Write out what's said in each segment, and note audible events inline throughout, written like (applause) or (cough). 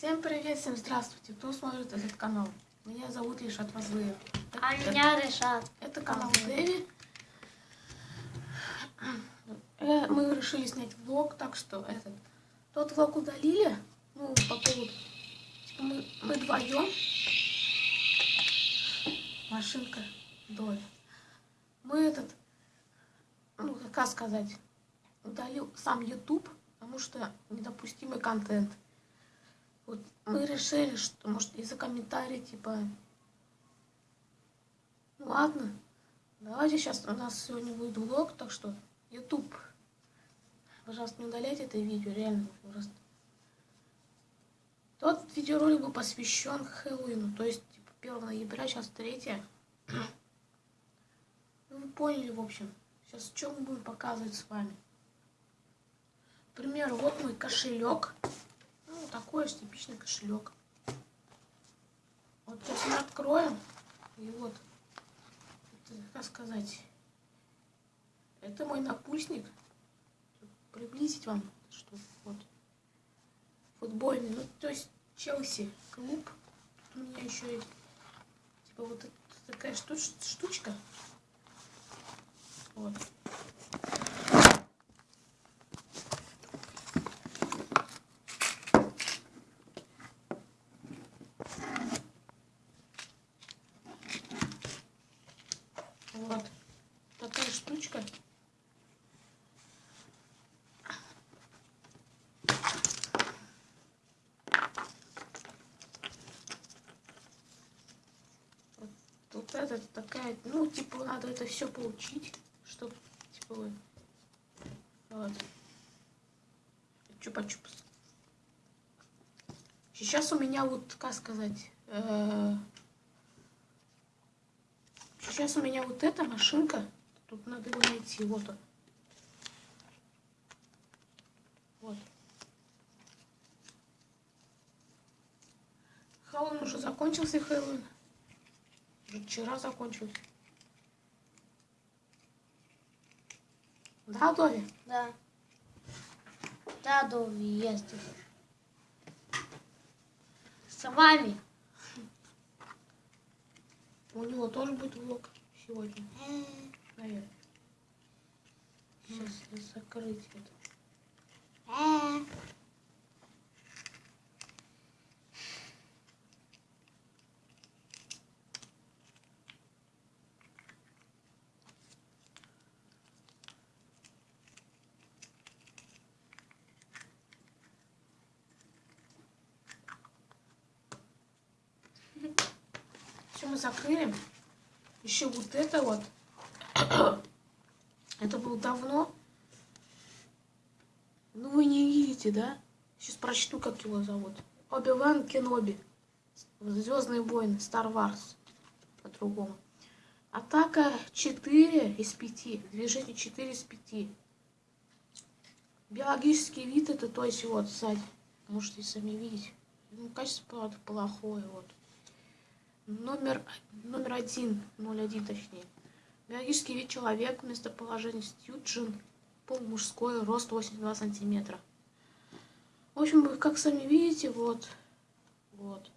Всем привет, всем здравствуйте, кто смотрит этот канал. Меня зовут Ильшат Вазлыев. А меня Решат. Это канал Дэви. Э, Мы решили снять влог, так что этот тот влог удалили. Ну, по поводу. Типа мы, мы вдвоем. Машинка доля. Мы этот, ну, как сказать, удалил сам YouTube, потому что недопустимый контент. Вот мы решили, что, может, из-за комментариев, типа, ну ладно, давайте сейчас у нас сегодня будет влог, так что, YouTube, пожалуйста, не удаляйте это видео, реально, просто. Тот видеоролик был посвящен Хэллоуину, то есть, типа, 1 ноября, сейчас 3 (clears throat) Ну, вы поняли, в общем. Сейчас что мы будем показывать с вами. К примеру, вот мой кошелек. Такой же типичный кошелек. Вот сейчас мы откроем. И вот, это, как сказать, это мой напульсник. Приблизить вам, что вот. Футбольный, ну, то есть Челси клуб. Тут у меня еще есть, типа, вот такая штуч штучка. Вот. Такая штучка. Вот Тут это такая, ну, типа, надо это все получить, чтобы, типа, вот. вот. Чупа-чупс. Сейчас у меня вот, как сказать, э, Сейчас у меня вот эта машинка. Тут надо его найти. Вот он. Вот. Хэллоуин уже закончился, Хэллоуин. Уже вчера закончился. Да, Дови? Да. Да, Дови, есть. С вами. У него тоже будет влог сегодня, наверное. Сейчас закрыть это. Все мы закрыли. Еще вот это вот. (coughs) Это было давно. Ну вы не видите, да? Сейчас прочту, как его зовут. Оби-Ван Кеноби. Звездные войны. Star Wars. По-другому. Атака 4 из 5. Движение 4 из 5. Биологический вид это, то есть вот сзади. Можете сами видеть. Ну, качество, правда, плохое. Вот. Номер, номер один, 01 точнее. Биологический вид человек, местоположение Стьюджин, пол мужской, рост 82 сантиметра. В общем, как сами видите, вот, вот.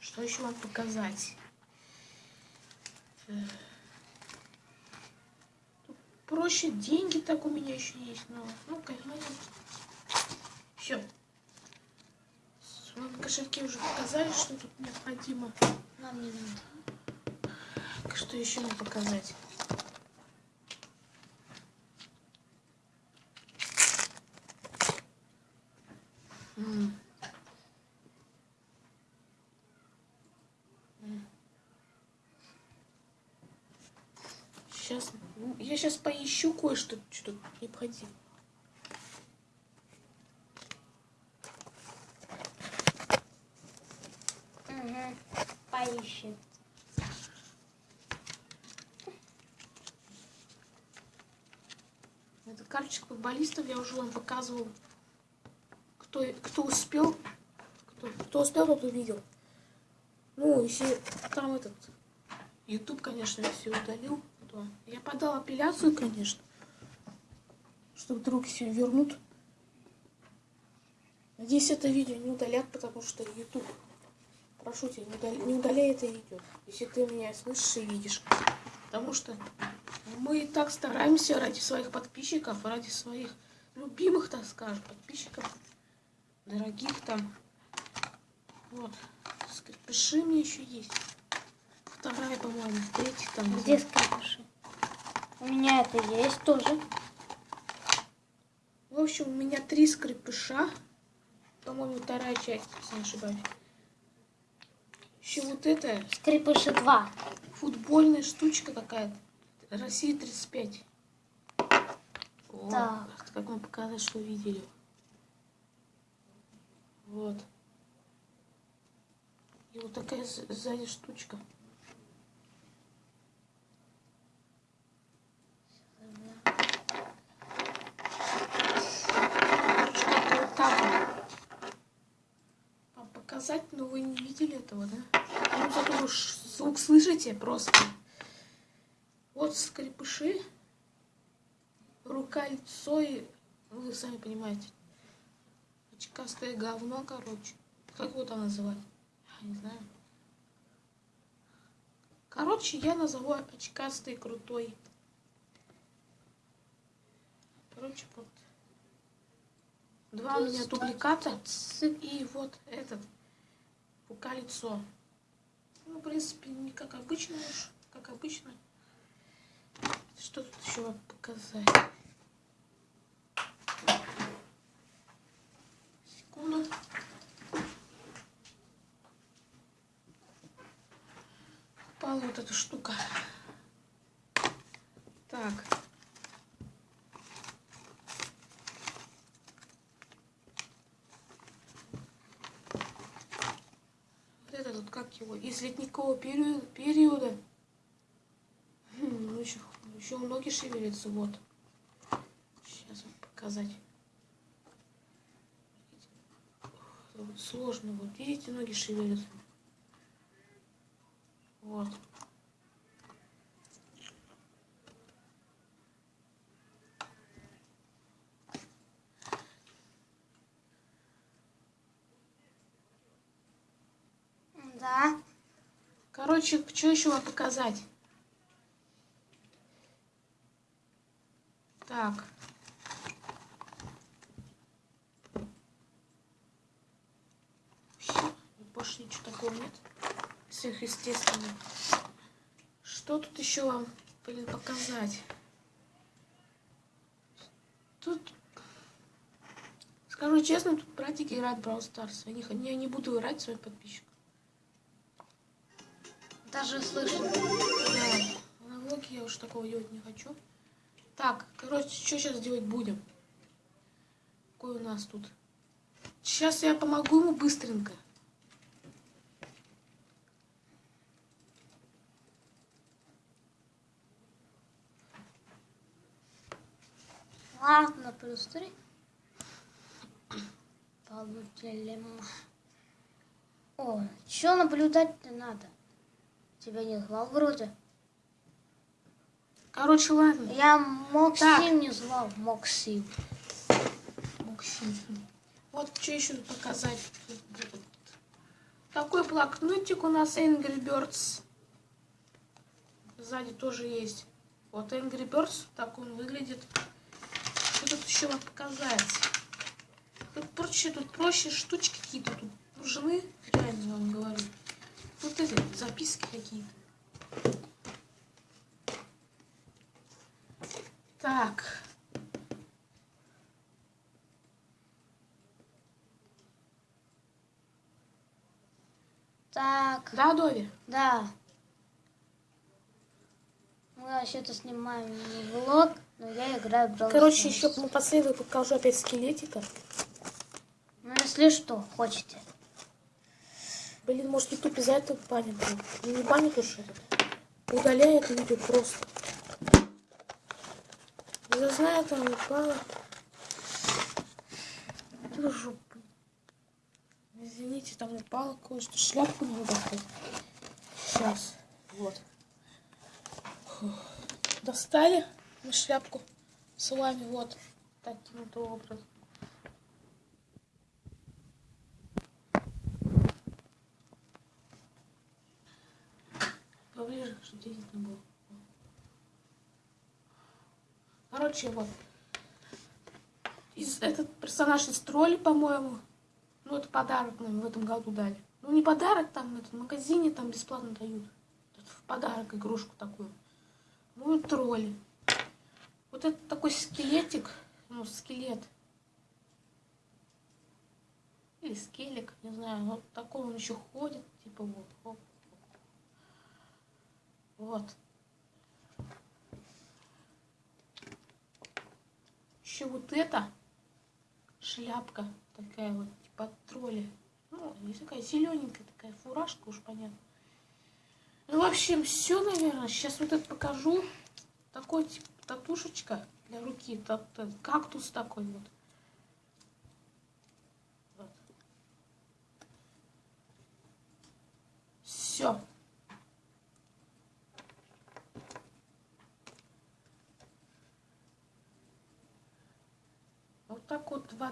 Что еще вам показать? Проще деньги так у меня еще есть, но ну-ка, все. Кошельки уже показали, что тут необходимо. Нам не надо. Что еще нам показать? Сейчас, я сейчас поищу кое-что, что необходимо. Это карточка футболистов, я уже вам показывал. Кто, кто успел, кто, кто успел, тот увидел. Ну, если там этот YouTube, конечно, все удалил, то я подал апелляцию, конечно. что вдруг все вернут. Надеюсь, это видео не удалят, потому что YouTube. Прошу тебя, не удаляй, не удаляй это видео, если ты меня слышишь и видишь. Потому что мы и так стараемся ради своих подписчиков, ради своих любимых, так скажем, подписчиков, дорогих там. Вот. Скрипыши мне еще есть. Вторая, по-моему, третья там. Где скрипыши? У меня это есть тоже. В общем, у меня три скрипыша. По-моему, вторая часть, если не ошибаюсь. Еще вот это Скрипыши 2. футбольная штучка какая-то. Россия 35. Вот. Так. Как вам показать, что видели. Вот. И вот такая сзади штучка. Показать, но вы не видели этого, да? Вы звук слышите просто. Вот скрипыши. Рука, лицо и... Вы сами понимаете. Очкастое говно, короче. Как его там называть? Я не знаю. Короче, я назову очкастый крутой. Короче, вот. Два у меня дубликата. И вот этот. Рука, лицо. Ну, в принципе, не как обычно уж. Как обычно. Что тут еще вам показать? Секунду. Упала вот эта штука. Так. Вот это тут как его? Из ледникового периода. периода. Хм, Ну, еще, еще ноги шевелятся, вот. Сейчас вам показать. Вот сложно, вот. Видите, ноги шевелятся. Вот. Да. Короче, что еще вам показать? Так. Больше ничего такого нет. Сверхъестественного. Что тут еще вам, блин, показать? Тут, скажу честно, тут братики играют в Brawl Stars. Я не, я не буду играть своим подписчикам. Даже слышу. Да, на влоге я уж такого делать не хочу. Так, короче, что сейчас делать будем? Какой у нас тут? Сейчас я помогу ему быстренько. Ладно, плюс три. Получили. О, что наблюдать-то надо? Тебя не звал вроде. Короче, ладно. Я Моксим Так. не звал. Моксим. Максим. Вот что еще показать. Такой блокнотик у нас Angry Birds. Сзади тоже есть. Вот Angry Birds, так он выглядит. Что тут еще вам показать? Тут проще, тут проще штучки какие-то тут нужны. Реально вам говорю. Вот эти записки какие-то. Так. Так, Да, Дови? да. Мы вообще-то снимаем влог, но я играю в Brawl Короче, еще напоследок покажу опять скелетика. Ну, если что, хотите. Блин, может YouTube из-за этого банит. блин. Ну, Не банит уж этот. Удаляет это видео просто. Я знаю, там. Ты жопу. Извините, там упало кое-что. Шляпку надо достать. Сейчас. Вот. Фух. Достали мы шляпку с вами. Вот. таким вот образом. Видно было. Короче, вот. Из, этот персонаж из тролли, по-моему. Ну, это подарок нам в этом году дали. Ну, не подарок, там, это, в магазине там бесплатно дают. Это в подарок игрушку такую. Ну, и тролли. Вот это такой скелетик, ну, скелет. Или скелик, не знаю. Вот такой он еще ходит, типа вот. оп. Вот. Еще вот это шляпка такая вот, типа от тролля. Ну, есть такая зелененькая такая фуражка, уж понятно. Ну, в общем, все, наверное. Сейчас вот это покажу. Такой, типа, татушечка для руки. та- та- Кактус такой вот. вот. Все. Вот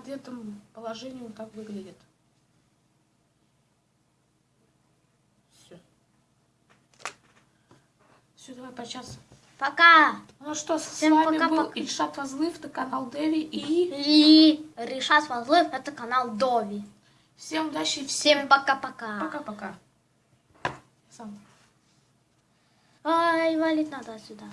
одетом положении он так выглядит. Все. Все, давай почас. Пока! Ну что, с Всем вами был пока-пока. Ильшат Вазлыв, это канал Деви и И Решат Вазлыв, это канал Дови. всем удачи Всем пока-пока. пока-пока. Сам. Ай, валить надо отсюда.